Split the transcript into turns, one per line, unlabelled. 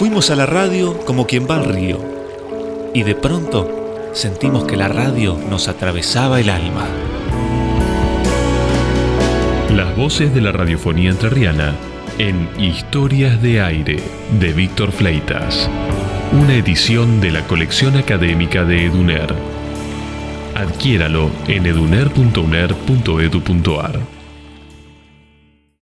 Fuimos a la radio como quien va al río y de pronto sentimos que la radio nos atravesaba el alma.
Las voces de la radiofonía entrerriana en Historias de Aire de Víctor Fleitas. Una edición de la colección académica de Eduner. Adquiéralo en eduner.uner.edu.ar.